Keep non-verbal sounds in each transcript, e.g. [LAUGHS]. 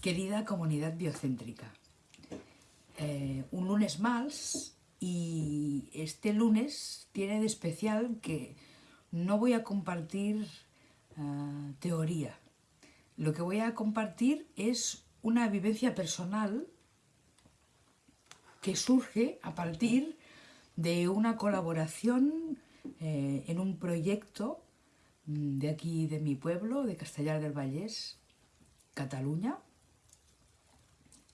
Querida comunidad biocéntrica, eh, un lunes más y este lunes tiene de especial que no voy a compartir uh, teoría. Lo que voy a compartir es una vivencia personal que surge a partir de una colaboración eh, en un proyecto de aquí de mi pueblo, de Castellar del Vallés, Cataluña,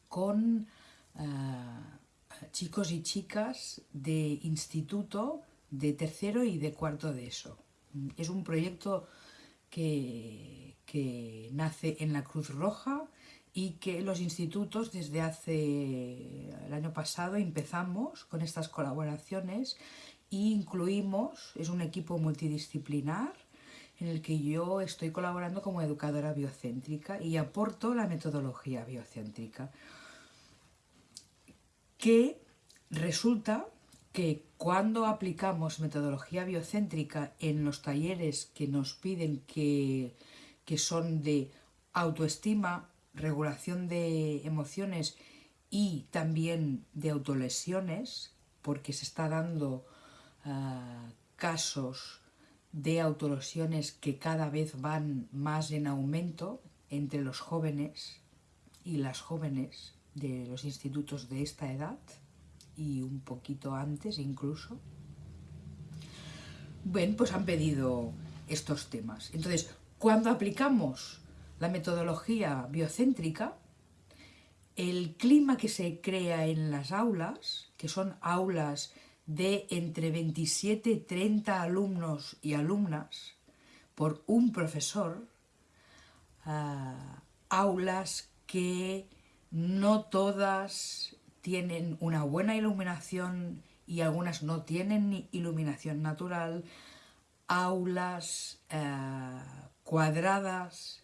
con uh, chicos y chicas de instituto de tercero y de cuarto de eso. Es un proyecto que, que nace en la Cruz Roja y que los institutos desde hace el año pasado empezamos con estas colaboraciones e incluimos, es un equipo multidisciplinar en el que yo estoy colaborando como educadora biocéntrica y aporto la metodología biocéntrica que resulta que cuando aplicamos metodología biocéntrica en los talleres que nos piden que, que son de autoestima, regulación de emociones y también de autolesiones, porque se está dando uh, casos de autolesiones que cada vez van más en aumento entre los jóvenes y las jóvenes de los institutos de esta edad y un poquito antes incluso. Bueno, pues han pedido estos temas. Entonces, cuando aplicamos la metodología biocéntrica, el clima que se crea en las aulas, que son aulas de entre 27 y 30 alumnos y alumnas por un profesor, uh, aulas que no todas tienen una buena iluminación y algunas no tienen ni iluminación natural, aulas uh, cuadradas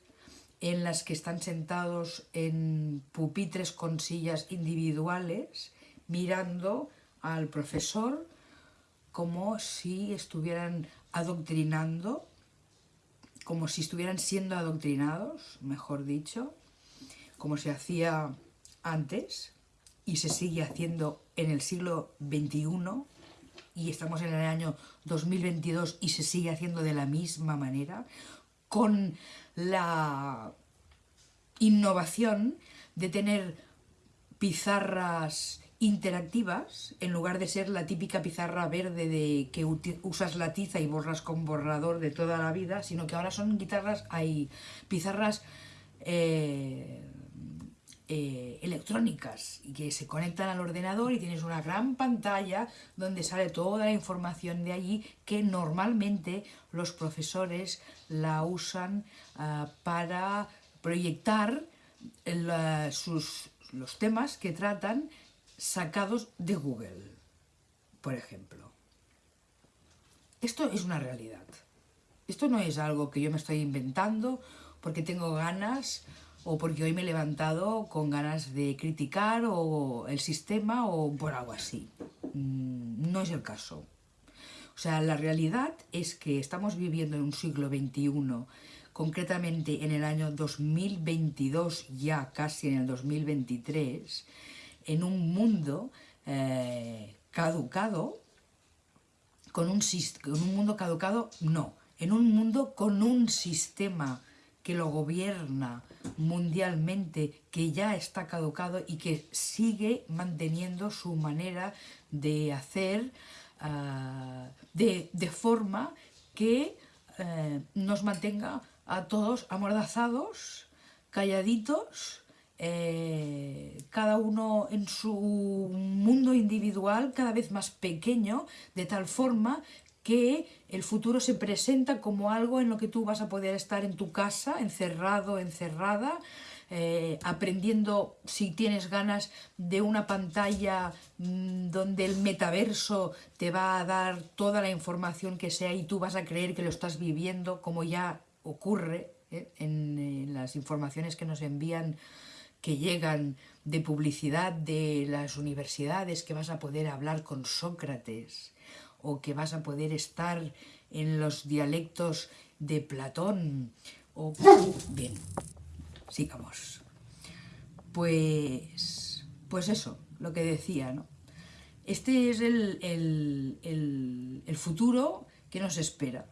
en las que están sentados en pupitres con sillas individuales mirando al profesor como si estuvieran adoctrinando, como si estuvieran siendo adoctrinados, mejor dicho, como se hacía antes y se sigue haciendo en el siglo XXI y estamos en el año 2022 y se sigue haciendo de la misma manera, con la innovación de tener pizarras interactivas, en lugar de ser la típica pizarra verde de que usas la tiza y borras con borrador de toda la vida, sino que ahora son guitarras, hay pizarras eh, eh, electrónicas y que se conectan al ordenador y tienes una gran pantalla donde sale toda la información de allí que normalmente los profesores la usan uh, para proyectar la, sus, los temas que tratan sacados de Google, por ejemplo. Esto es una realidad. Esto no es algo que yo me estoy inventando porque tengo ganas o porque hoy me he levantado con ganas de criticar o el sistema o por algo así. Mm, no es el caso. O sea, la realidad es que estamos viviendo en un siglo XXI, concretamente en el año 2022, ya casi en el 2023, en un mundo eh, caducado, con un, con un mundo caducado, no, en un mundo con un sistema que lo gobierna mundialmente, que ya está caducado y que sigue manteniendo su manera de hacer uh, de, de, forma que uh, nos mantenga a todos amordazados, calladitos, eh, cada uno en su mundo individual cada vez más pequeño, de tal forma que el futuro se presenta como algo en lo que tú vas a poder estar en tu casa, encerrado, encerrada, eh, aprendiendo, si tienes ganas, de una pantalla mmm, donde el metaverso te va a dar toda la información que sea y tú vas a creer que lo estás viviendo, como ya ocurre ¿eh? en las informaciones que nos envían que llegan de publicidad de las universidades, que vas a poder hablar con Sócrates, o que vas a poder estar en los dialectos de Platón, o... Bien, sigamos. Pues, pues eso, lo que decía, ¿no? Este es el, el, futuro que nos espera.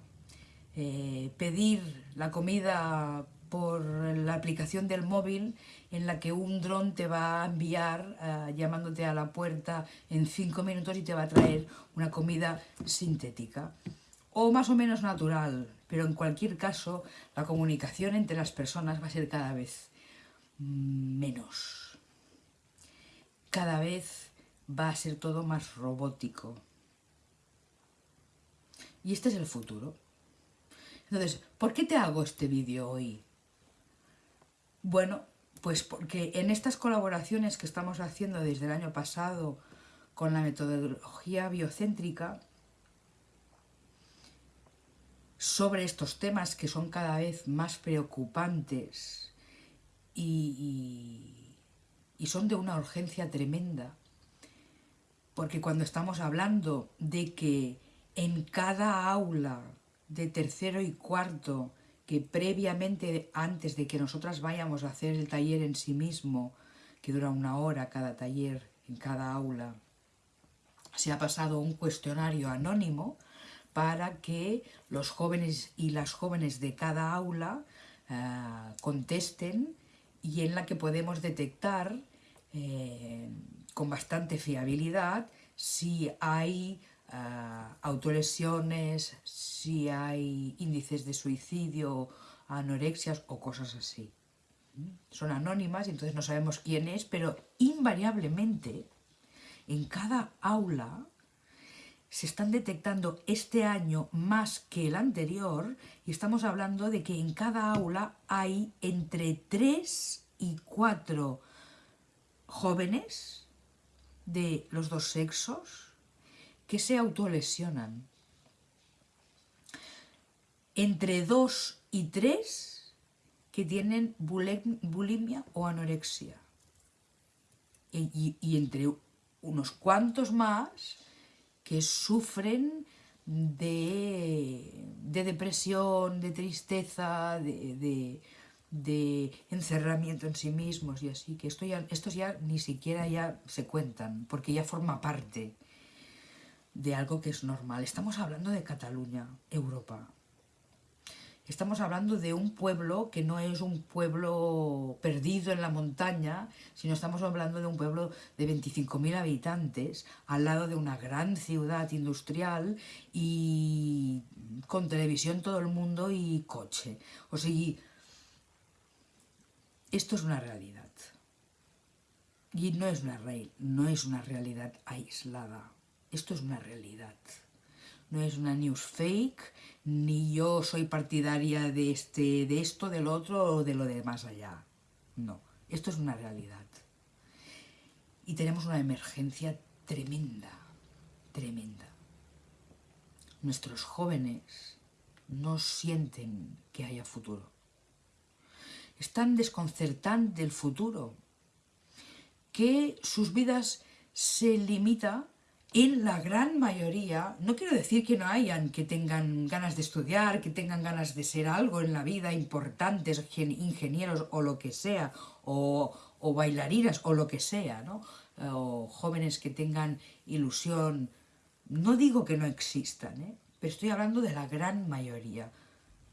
Eh, pedir la comida por la aplicación del móvil en la que un dron te va a enviar eh, llamándote a la puerta en cinco minutos y te va a traer una comida sintética o más o menos natural, pero en cualquier caso la comunicación entre las personas va a ser cada vez menos. Cada vez va a ser todo más robótico. Y este es el futuro. Entonces, ¿por qué te hago este vídeo hoy? Bueno, pues porque en estas colaboraciones que estamos haciendo desde el año pasado con la metodología biocéntrica, sobre estos temas que son cada vez más preocupantes y, son de una urgencia tremenda, porque cuando estamos hablando de que en cada aula de tercero y cuarto que previamente, antes de que nosotras vayamos a hacer el taller en sí mismo, que dura una hora cada taller en cada aula, se ha pasado un cuestionario anónimo para que los jóvenes y las jóvenes de cada aula eh, contesten y en la que podemos detectar eh, con bastante fiabilidad si hay autolesiones, si hay índices de suicidio, anorexias o cosas así. Son anónimas y entonces no sabemos quién es, pero invariablemente en cada aula se están detectando este año más que el anterior y estamos hablando de que en cada aula hay entre 3 y 4 jóvenes de los dos sexos que se autolesionan. Entre dos y tres que tienen bulimia o anorexia. Y, entre unos cuantos más que sufren de, depresión, de tristeza, de, de, encerramiento en sí mismos y así, que esto ya, estos ya ni siquiera ya se cuentan, porque ya forma parte de algo que es normal. Estamos hablando de Cataluña, Europa. Estamos hablando de un pueblo que no es un pueblo perdido en la montaña, sino estamos hablando de un pueblo de 25.000 habitantes, al lado de una gran ciudad industrial y con televisión todo el mundo y coche. O sea, esto es una realidad. Y no es una, no es una realidad aislada. Esto es una realidad. No es una news fake, ni yo soy partidaria de, este, de esto, del otro o de lo de más allá. No, esto es una realidad. Y tenemos una emergencia tremenda, tremenda. Nuestros jóvenes no sienten que haya futuro. Están desconcertante el futuro, que sus vidas se limitan en la gran mayoría, no quiero decir que no hayan que tengan ganas de estudiar, que tengan ganas de ser algo en la vida, importantes, ingenieros o lo que sea, o, bailarinas o lo que sea, ¿no? o jóvenes que tengan ilusión, no digo que no existan, ¿eh? pero estoy hablando de la gran mayoría.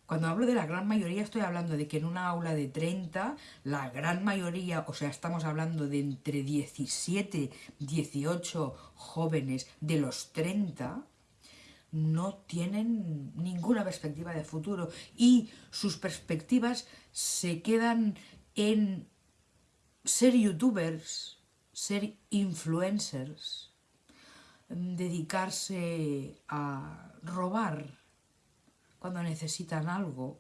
Cuando hablo de la gran mayoría estoy hablando de que en una aula de 30, la gran mayoría, o sea, estamos hablando de entre 17, 18 jóvenes de los 30, no tienen ninguna perspectiva de futuro y sus perspectivas se quedan en ser youtubers, ser influencers, dedicarse a robar cuando necesitan algo,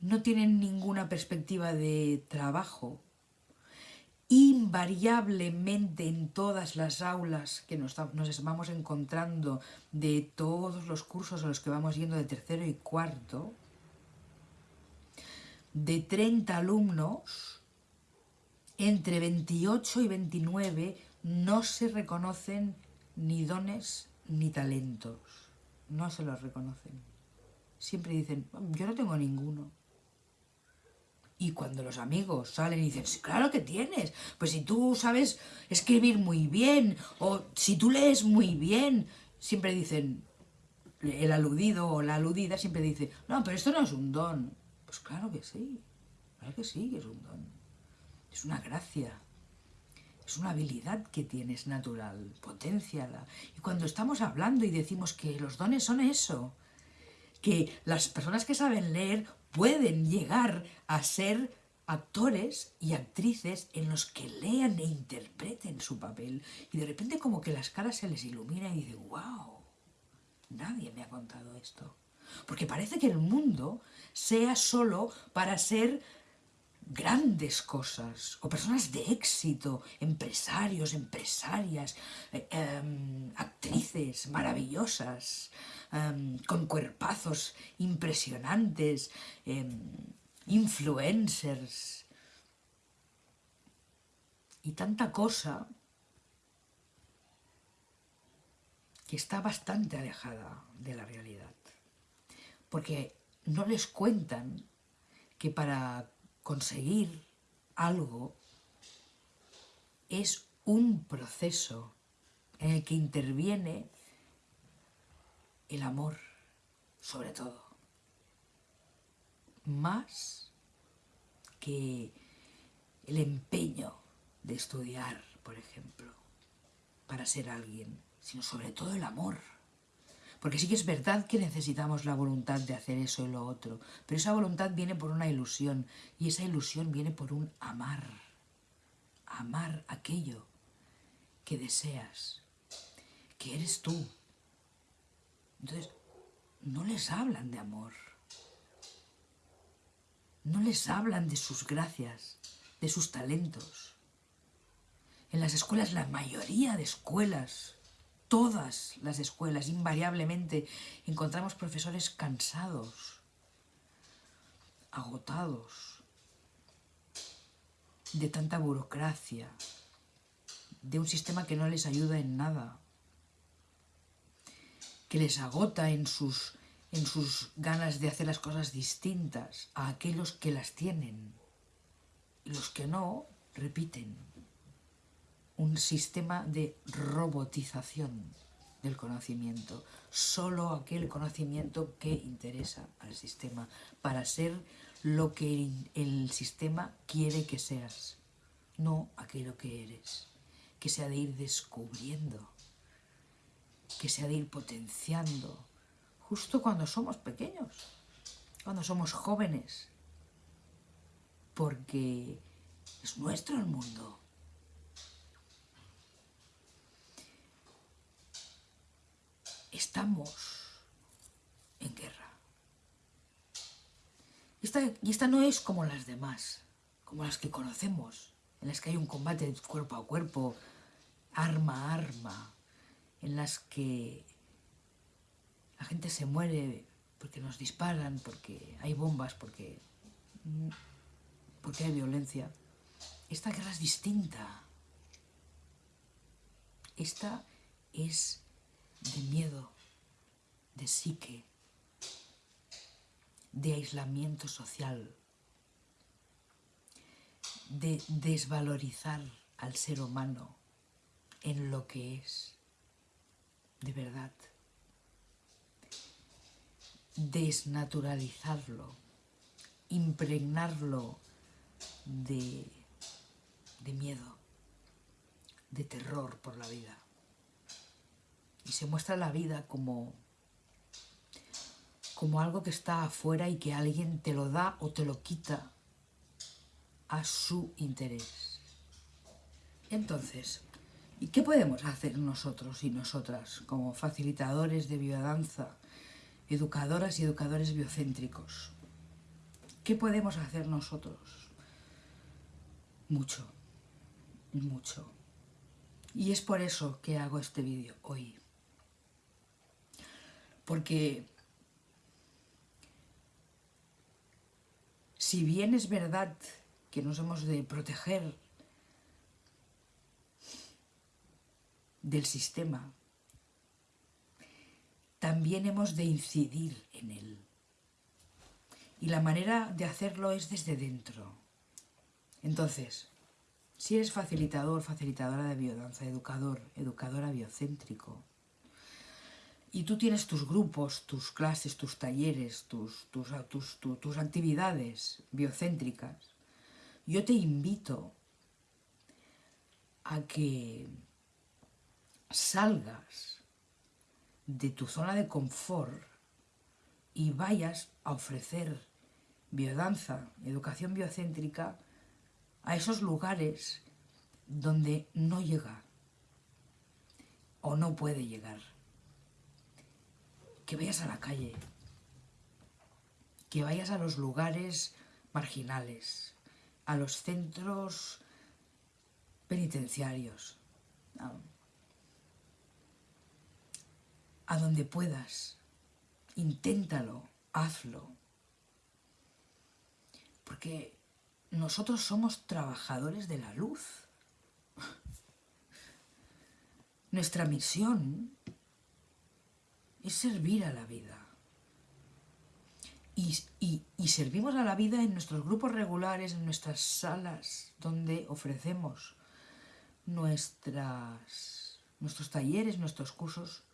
no tienen ninguna perspectiva de trabajo. Invariablemente en todas las aulas que nos, nos vamos encontrando de todos los cursos a los que vamos yendo de tercero y cuarto, de 30 alumnos, entre 28 y 29 no se reconocen ni dones ni talentos. No se los reconocen. Siempre dicen, yo no tengo ninguno. Y cuando los amigos salen y dicen, claro que tienes, pues si tú sabes escribir muy bien, o si tú lees muy bien, siempre dicen, el aludido o la aludida siempre dice, no, pero esto no es un don. Pues claro que sí, claro que sí que es un don. Es una gracia, es una habilidad que tienes natural, potenciala. Y cuando estamos hablando y decimos que los dones son eso, que las personas que saben leer pueden llegar a ser actores y actrices en los que lean e interpreten su papel y de repente como que las caras se les ilumina y dicen, wow, nadie me ha contado esto. Porque parece que el mundo sea solo para ser grandes cosas o personas de éxito, empresarios, empresarias, eh, em, actrices maravillosas, em, con cuerpazos impresionantes, em, influencers y tanta cosa que está bastante alejada de la realidad. Porque no les cuentan que para conseguir algo es un proceso en el que interviene el amor, sobre todo. Más que el empeño de estudiar, por ejemplo, para ser alguien, sino sobre todo el amor. Porque sí que es verdad que necesitamos la voluntad de hacer eso y lo otro, pero esa voluntad viene por una ilusión y esa ilusión viene por un amar. Amar aquello que deseas, que eres tú. Entonces, no les hablan de amor. No les hablan de sus gracias, de sus talentos. En las escuelas, la mayoría de escuelas todas las escuelas, invariablemente, encontramos profesores cansados, agotados de tanta burocracia, de un sistema que no les ayuda en nada, que les agota en sus, en sus ganas de hacer las cosas distintas a aquellos que las tienen. Los que no, repiten un sistema de robotización del conocimiento, solo aquel conocimiento que interesa al sistema, para ser lo que el sistema quiere que seas, no aquello que eres, que sea de ir descubriendo, que sea de ir potenciando, justo cuando somos pequeños, cuando somos jóvenes, porque es nuestro el mundo, estamos en guerra. y esta no es como las demás, como las que conocemos, en las que hay un combate cuerpo a cuerpo, arma a arma, en las que la gente se muere porque nos disparan, porque hay bombas, porque, porque hay violencia. Esta guerra es distinta. Esta es de miedo, de psique, de aislamiento social, de desvalorizar al ser humano en lo que es, de verdad, desnaturalizarlo, impregnarlo de, de miedo, de terror por la vida y se muestra la vida como, como algo que está afuera y que alguien te lo da o te lo quita a su interés. Entonces, ¿y qué podemos hacer nosotros y nosotras como facilitadores de biodanza, educadoras y educadores biocéntricos? ¿Qué podemos hacer nosotros? Mucho, mucho. Y es por eso que hago este vídeo hoy porque si bien es verdad que nos hemos de proteger del sistema, también hemos de incidir en él. Y la manera de hacerlo es desde dentro. Entonces, si eres facilitador, facilitadora de biodanza, educador, educadora biocéntrico, y tú tienes tus grupos, tus clases, tus talleres, tus, tus, tus, actividades biocéntricas, yo te invito a que salgas de tu zona de confort y vayas a ofrecer biodanza, educación biocéntrica, a esos lugares donde no llega o no puede llegar. Que vayas a la calle, que vayas a los lugares marginales, a los centros penitenciarios, a, donde puedas. Inténtalo, hazlo. Porque nosotros somos trabajadores de la luz. [LAUGHS] Nuestra misión es servir a la vida. Y, servimos a la vida en nuestros grupos regulares, en nuestras salas, donde ofrecemos nuestras, nuestros talleres, nuestros cursos,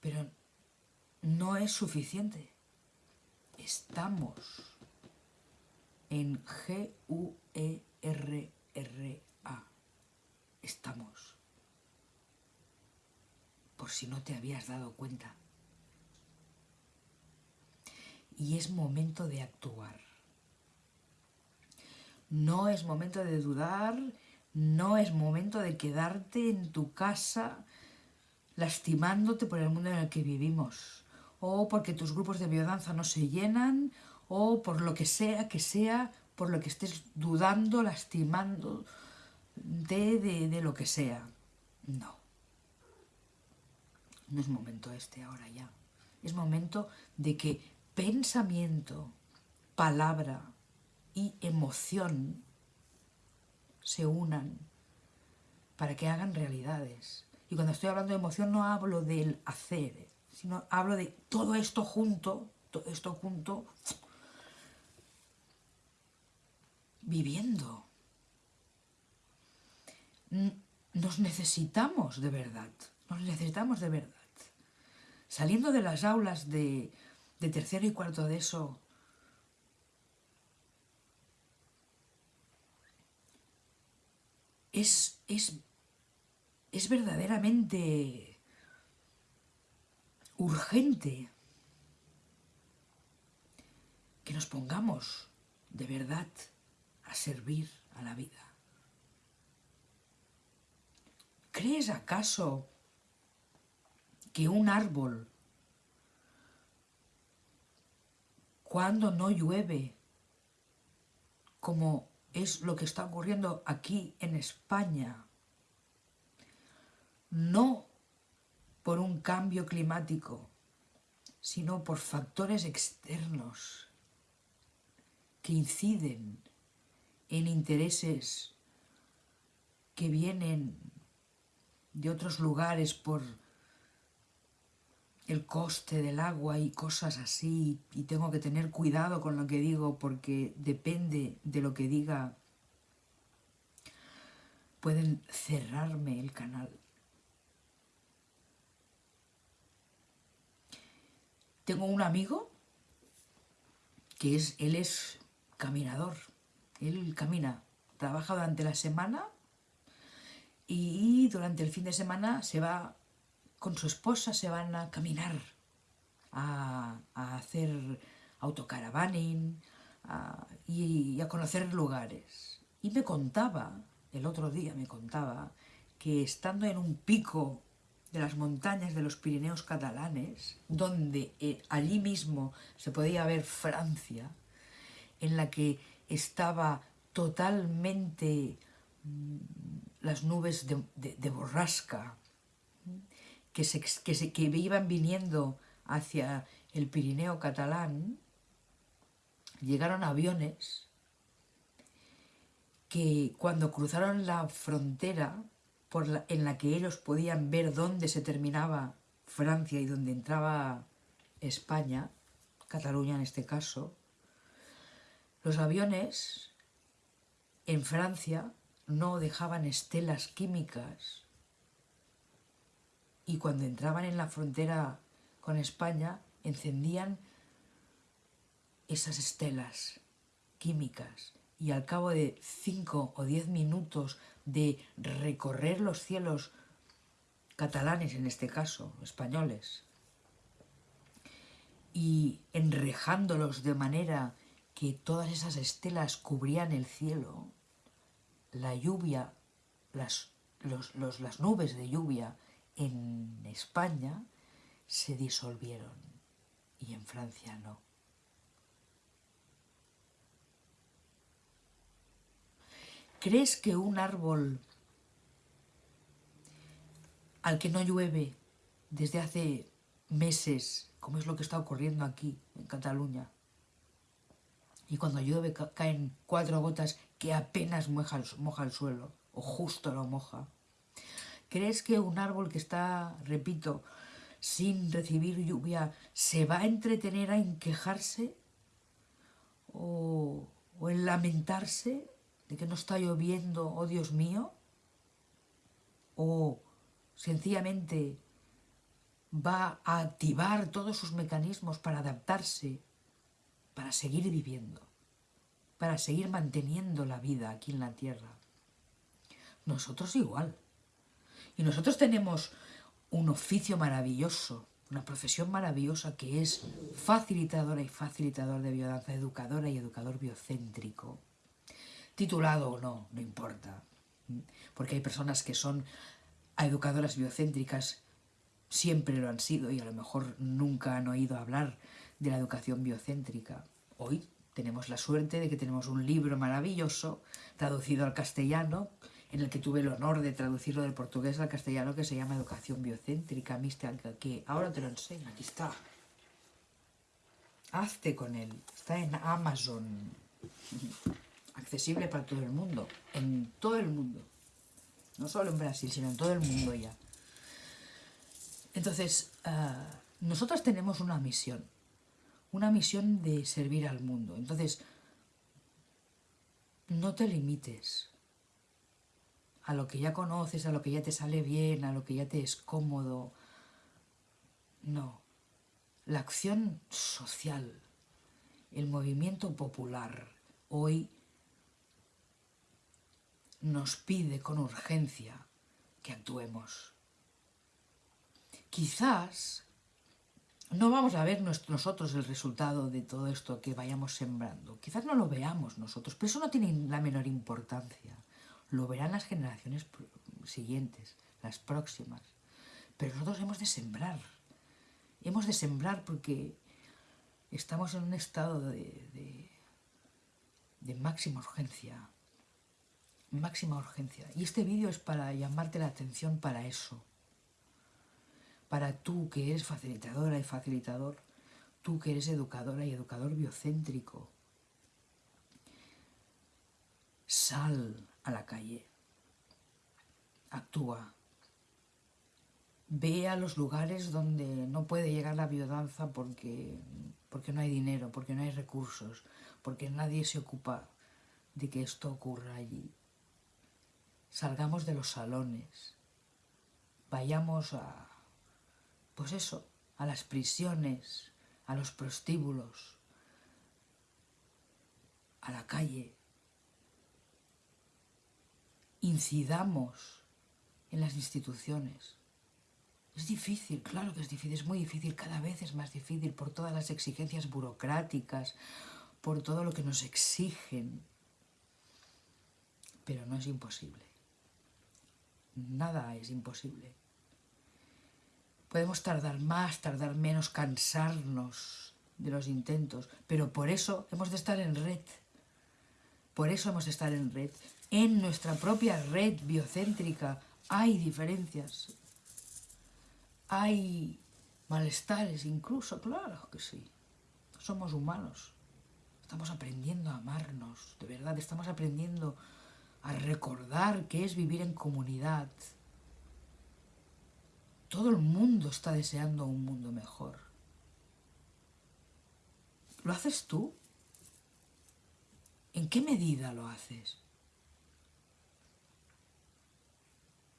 pero no es suficiente. Estamos en G-U-E-R-R-A. Estamos. Por si no te habías dado cuenta. Y es momento de actuar. No es momento de dudar, no es momento de quedarte en tu casa lastimándote por el mundo en el que vivimos, o porque tus grupos de biodanza no se llenan, o por lo que sea que sea, por lo que estés dudando, lastimando de, de, lo que sea. No. No es momento este ahora ya. Es momento de que pensamiento, palabra y emoción se unan para que hagan realidades. Y cuando estoy hablando de emoción no hablo del hacer, sino hablo de todo esto junto, todo esto junto viviendo. Nos necesitamos de verdad, nos necesitamos de verdad. Saliendo de las aulas de, tercero y cuarto de eso, es, es, es verdaderamente urgente que nos pongamos de verdad a servir a la vida. ¿Crees acaso que un árbol, cuando no llueve, como es lo que está ocurriendo aquí en España, no por un cambio climático, sino por factores externos que inciden en intereses que vienen de otros lugares por el coste del agua y cosas así, y tengo que tener cuidado con lo que digo porque depende de lo que diga, pueden cerrarme el canal. Tengo un amigo que es, él es caminador, él camina, trabaja durante la semana y durante el fin de semana se va con su esposa, se van a caminar, a, hacer autocaravaning y, a conocer lugares. Y me contaba, el otro día me contaba, que estando en un pico de las montañas de los Pirineos catalanes, donde eh, allí mismo se podía ver Francia, en la que estaba totalmente mm, las nubes de, borrasca que, se, que, que iban viniendo hacia el Pirineo catalán, llegaron aviones que cuando cruzaron la frontera por en la que ellos podían ver dónde se terminaba Francia y dónde entraba España, Cataluña en este caso, Los aviones en Francia no dejaban estelas químicas y cuando entraban en la frontera con España encendían esas estelas químicas. Y al cabo de cinco o diez minutos de recorrer los cielos catalanes en este caso, españoles, y enrejándolos de manera que todas esas estelas cubrían el cielo, la lluvia, las, las nubes de lluvia en España se disolvieron y en Francia no. ¿Crees que un árbol al que no llueve desde hace meses, como es lo que está ocurriendo aquí en Cataluña, y cuando llueve caen cuatro gotas que apenas moja el, suelo, o justo lo moja. ¿Crees que un árbol que está, repito, sin recibir lluvia, se va a entretener en quejarse o, o en lamentarse de que no está lloviendo, oh Dios mío, o sencillamente va a activar todos sus mecanismos para adaptarse, para seguir viviendo, para seguir manteniendo la vida aquí en la tierra. Nosotros igual. Y nosotros tenemos un oficio maravilloso, una profesión maravillosa que es facilitadora y facilitador de biodanza, educadora y educador biocéntrico titulado o no, no importa. Porque hay personas que son educadoras biocéntricas, siempre lo han sido y a lo mejor nunca han oído hablar de la educación biocéntrica. Hoy tenemos la suerte de que tenemos un libro maravilloso traducido al castellano, en el que tuve el honor de traducirlo del portugués al castellano, que se llama Educación Biocéntrica, que ahora te lo enseño, aquí está. Hazte con él, está en Amazon [LAUGHS] accesible para todo el mundo, en todo el mundo. No solo en Brasil, sino en todo el mundo ya. Entonces, uh, nosotros tenemos una misión, una misión de servir al mundo. Entonces, no te limites a lo que ya conoces, a lo que ya te sale bien, a lo que ya te es cómodo. No. La acción social, el movimiento popular, hoy nos pide con urgencia que actuemos. Quizás no vamos a ver nosotros el resultado de todo esto que vayamos sembrando. Quizás no lo veamos nosotros, pero eso no tiene la menor importancia. Lo verán las generaciones siguientes, las próximas. Pero nosotros hemos de sembrar. Hemos de sembrar porque estamos en un estado de, de, de máxima urgencia máxima urgencia. Y este vídeo es para llamarte la atención para eso. Para tú que eres facilitadora y facilitador, tú que eres educadora y educador biocéntrico. Sal a la calle. Actúa. Ve a los lugares donde no puede llegar la biodanza porque, porque no hay dinero, porque no hay recursos, porque nadie se ocupa de que esto ocurra allí salgamos de los salones, vayamos a, pues eso, a las prisiones, a los prostíbulos, a la calle, incidamos en las instituciones. Es difícil, claro que es difícil, es muy difícil, cada vez es más difícil por todas las exigencias burocráticas, por todo lo que nos exigen, pero no es imposible nada es imposible. Podemos tardar más, tardar menos, cansarnos de los intentos, pero por eso hemos de estar en red. Por eso hemos de estar en red. En nuestra propia red biocéntrica hay diferencias. Hay malestares incluso, claro que sí. Somos humanos. Estamos aprendiendo a amarnos, de verdad, estamos aprendiendo a recordar que es vivir en comunidad. Todo el mundo está deseando un mundo mejor. ¿Lo haces tú? qué medida lo haces?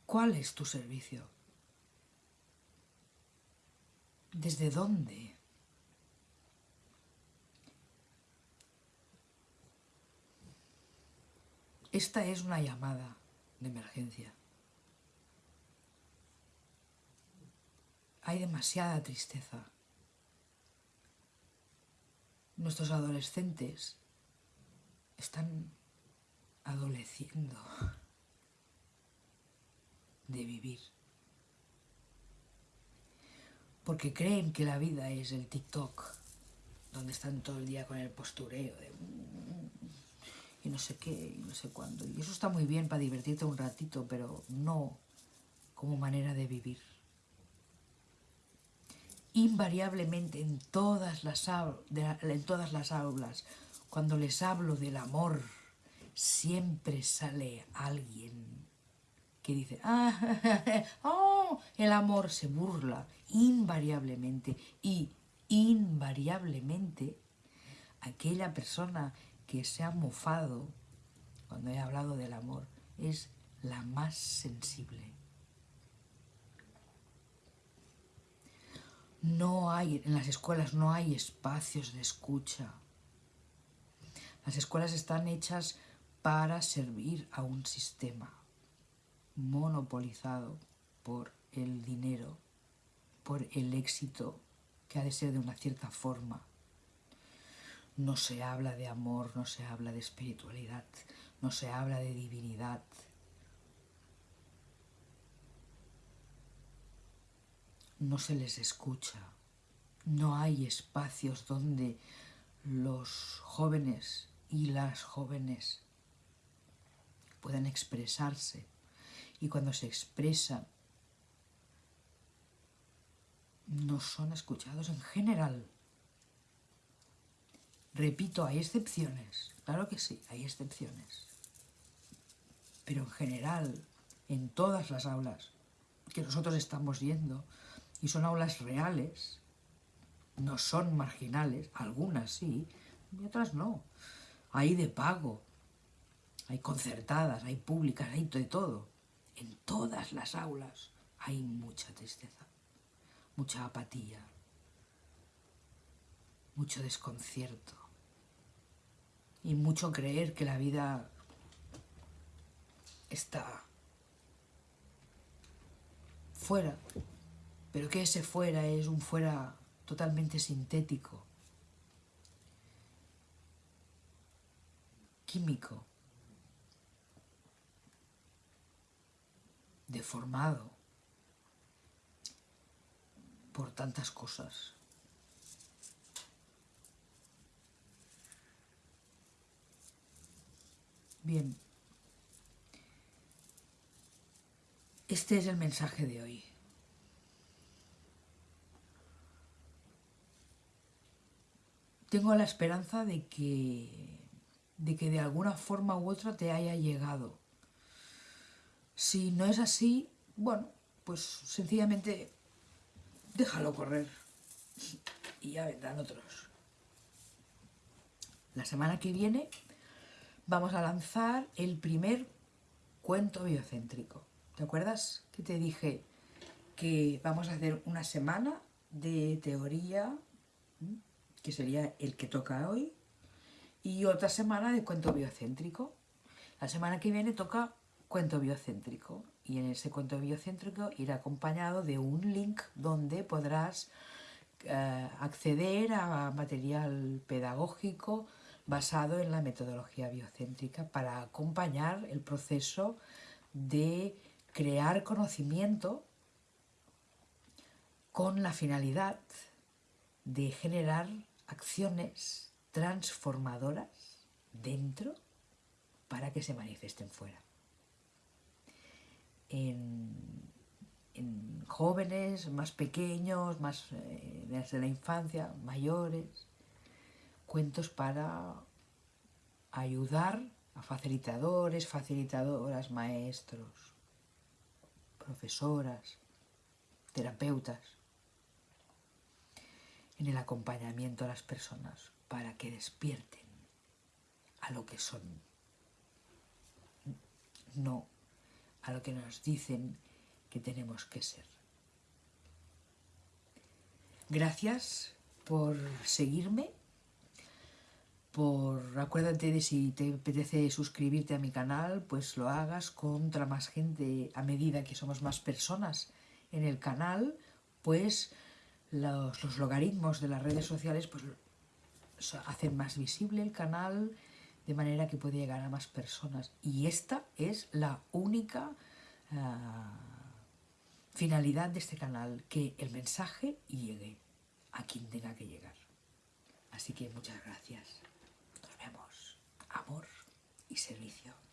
¿Cuál es tu servicio? ¿Desde dónde? Esta es una llamada de emergencia. Hay demasiada tristeza. Nuestros adolescentes están adoleciendo de vivir. Porque creen que la vida es el TikTok, donde están todo el día con el postureo de y no sé qué, y no sé cuándo. Y eso está muy bien para divertirte un ratito, pero no como manera de vivir. Invariablemente en todas las, en todas las aulas, cuando les hablo del amor, siempre sale alguien que dice, ah, [LAUGHS] oh, el amor se burla invariablemente y invariablemente aquella persona que se ha mofado cuando he hablado del amor es la más sensible. No hay, en las escuelas no hay espacios de escucha. Las escuelas están hechas para servir a un sistema monopolizado por el dinero, por el éxito que ha de ser de una cierta forma no se habla de amor, no se habla de espiritualidad, no se habla de divinidad. No se les escucha. No hay espacios donde los jóvenes y las jóvenes puedan expresarse. Y cuando se expresan, no son escuchados en general. Repito, hay excepciones, claro que sí, hay excepciones. Pero en general, en todas las aulas que nosotros estamos yendo, y son aulas reales, no son marginales, algunas sí, y otras no. Hay de pago, hay concertadas, hay públicas, hay de todo. En todas las aulas hay mucha tristeza, mucha apatía, mucho desconcierto y mucho creer que la vida está fuera, pero que ese fuera es un fuera totalmente sintético, químico, deformado por tantas cosas. Bien. Este es el mensaje de hoy. Tengo la esperanza de que, de que de alguna forma u otra te haya llegado. Si no es así, bueno, pues sencillamente déjalo correr y ya vendrán otros. La semana que viene vamos a lanzar el primer cuento biocéntrico. ¿Te acuerdas que te dije que vamos a hacer una semana de teoría, que sería el que toca hoy, y otra semana de cuento biocéntrico? La semana que viene toca cuento biocéntrico y en ese cuento biocéntrico irá acompañado de un link donde podrás eh, acceder a material pedagógico, basado en la metodología biocéntrica para acompañar el proceso de crear conocimiento con la finalidad de generar acciones transformadoras dentro para que se manifiesten fuera. En, jóvenes, más pequeños, más eh, desde la infancia, mayores, cuentos para ayudar a facilitadores, facilitadoras, maestros, profesoras, terapeutas, en el acompañamiento a las personas para que despierten a lo que son, no a lo que nos dicen que tenemos que ser. Gracias por seguirme, por acuérdate de si te apetece suscribirte a mi canal, pues lo hagas contra más gente a medida que somos más personas en el canal, pues los, logaritmos de las redes sociales pues hacen más visible el canal de manera que puede llegar a más personas. Y esta es la única ah, finalidad de este canal, que el mensaje llegue a quien tenga que llegar. Así que muchas gracias. Nos vemos. Amor y servicio.